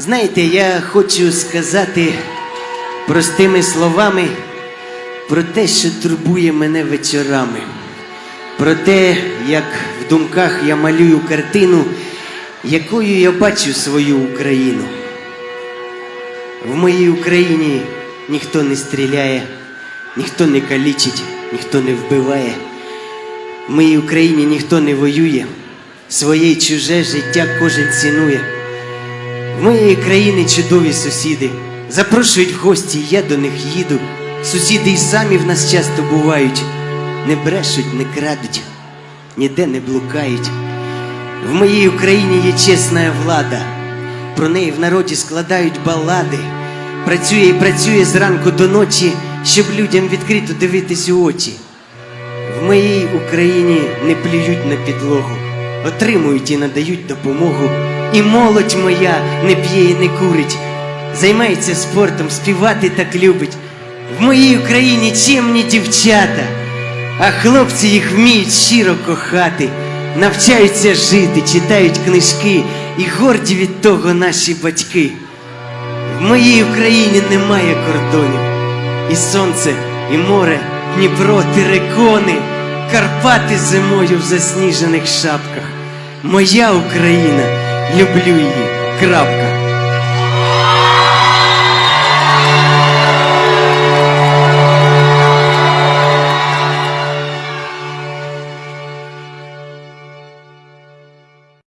Знаєте, я хочу сказати простими словами про те, що турбує мене вечорами, про те, як в думках я малюю картину, якою я бачу свою Україну. В моїй Україні ніхто не стріляє, ніхто не калічить, ніхто не вбиває. В моїй Україні ніхто не воює, своє чуже життя кожен цінує. В моєї країни чудові сусіди. Запрошують в гості, я до них їду. Сусіди й самі в нас часто бувають. Не брешуть, не крадуть, ніде не блукають. В моїй Україні є чесна влада. Про неї в народі складають балади. Працює і працює зранку до ночі, щоб людям відкрито дивитись у очі. В моїй Україні не плюють на підлогу, отримують і надають допомогу. І молодь моя не п'є і не курить, займається спортом, співати так любить. В моїй Україні чемні дівчата, а хлопці їх вміють щиро кохати, навчаються жити, читають книжки, і горді від того наші батьки. В моїй Україні немає кордонів. І сонце, і море, Дніпро, терикони, Карпати зимою в засніжених шапках. Моя Україна, люблю її. Крапка.